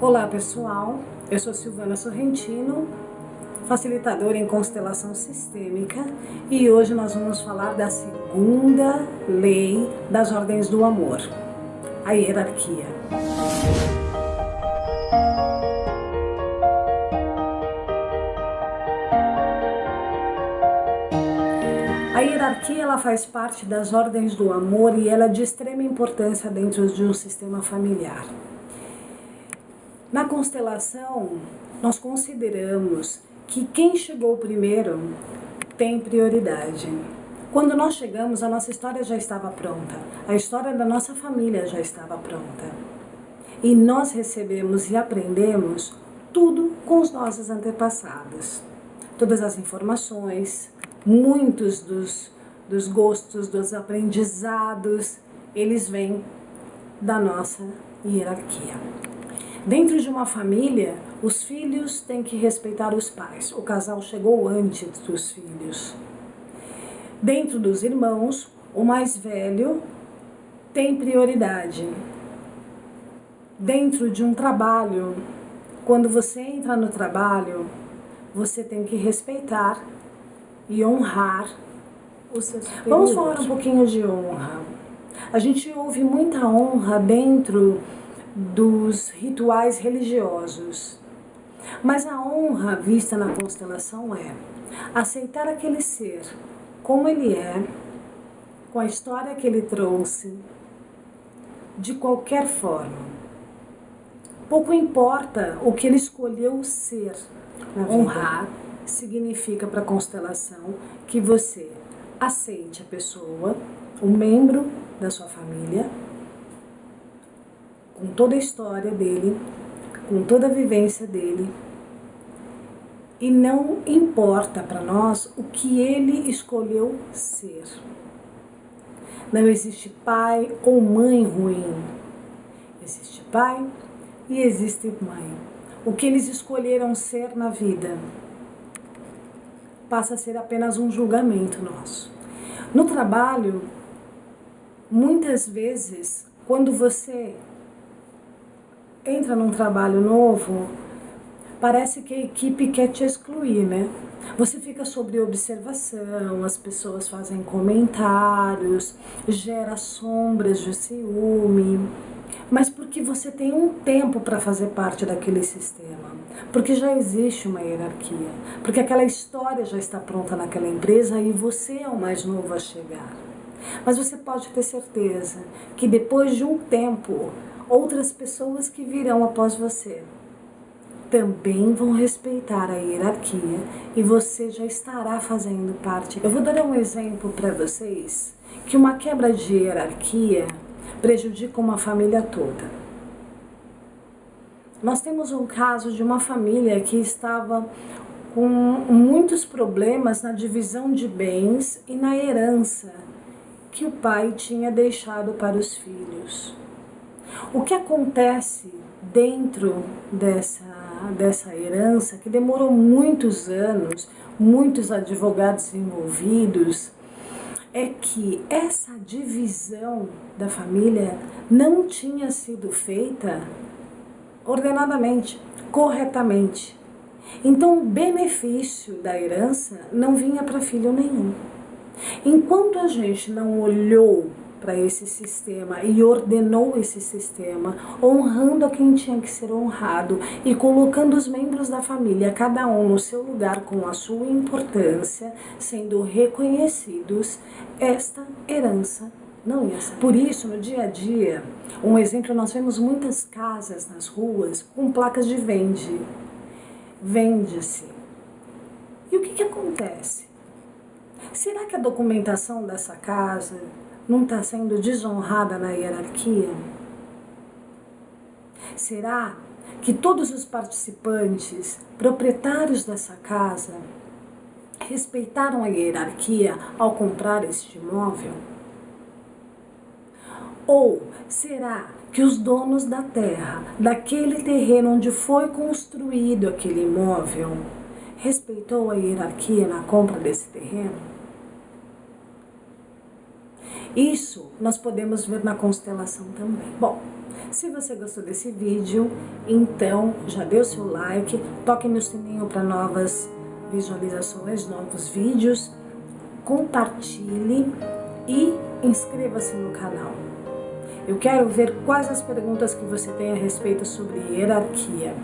Olá pessoal, eu sou Silvana Sorrentino, facilitadora em constelação sistêmica e hoje nós vamos falar da segunda lei das ordens do amor, a hierarquia. A hierarquia ela faz parte das ordens do amor e ela é de extrema importância dentro de um sistema familiar. Na constelação, nós consideramos que quem chegou primeiro tem prioridade. Quando nós chegamos, a nossa história já estava pronta, a história da nossa família já estava pronta. E nós recebemos e aprendemos tudo com os nossos antepassados. Todas as informações, muitos dos, dos gostos, dos aprendizados, eles vêm da nossa hierarquia. Dentro de uma família, os filhos têm que respeitar os pais. O casal chegou antes dos filhos. Dentro dos irmãos, o mais velho tem prioridade. Dentro de um trabalho, quando você entra no trabalho, você tem que respeitar e honrar os seus superiores. Vamos falar um pouquinho de honra. A gente ouve muita honra dentro dos rituais religiosos. Mas a honra vista na constelação é aceitar aquele ser como ele é, com a história que ele trouxe, de qualquer forma. Pouco importa o que ele escolheu ser. Honrar significa para a constelação que você aceite a pessoa, o membro da sua família, com toda a história dele, com toda a vivência dele. E não importa para nós o que ele escolheu ser. Não existe pai ou mãe ruim. Existe pai e existe mãe. O que eles escolheram ser na vida passa a ser apenas um julgamento nosso. No trabalho, muitas vezes, quando você entra num trabalho novo, parece que a equipe quer te excluir, né? Você fica sobre observação, as pessoas fazem comentários, gera sombras de ciúme, mas porque você tem um tempo para fazer parte daquele sistema, porque já existe uma hierarquia, porque aquela história já está pronta naquela empresa e você é o mais novo a chegar. Mas você pode ter certeza que depois de um tempo outras pessoas que virão após você também vão respeitar a hierarquia e você já estará fazendo parte. Eu vou dar um exemplo para vocês que uma quebra de hierarquia prejudica uma família toda. Nós temos um caso de uma família que estava com muitos problemas na divisão de bens e na herança que o pai tinha deixado para os filhos. O que acontece dentro dessa, dessa herança, que demorou muitos anos, muitos advogados envolvidos, é que essa divisão da família não tinha sido feita ordenadamente, corretamente. Então, o benefício da herança não vinha para filho nenhum. Enquanto a gente não olhou para esse sistema e ordenou esse sistema, honrando a quem tinha que ser honrado e colocando os membros da família, cada um no seu lugar com a sua importância, sendo reconhecidos, esta herança não ia ser. Por isso, no dia a dia, um exemplo, nós vemos muitas casas nas ruas com placas de vende. Vende-se. E o que, que acontece? Será que a documentação dessa casa não está sendo desonrada na hierarquia? Será que todos os participantes, proprietários dessa casa, respeitaram a hierarquia ao comprar este imóvel? Ou será que os donos da terra, daquele terreno onde foi construído aquele imóvel, respeitou a hierarquia na compra desse terreno? Isso nós podemos ver na constelação também. Bom, se você gostou desse vídeo, então já deu seu like, toque no sininho para novas visualizações, novos vídeos, compartilhe e inscreva-se no canal. Eu quero ver quais as perguntas que você tem a respeito sobre hierarquia.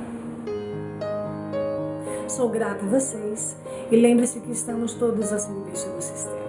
Sou grata a vocês e lembre-se que estamos todos a serviço do sistema.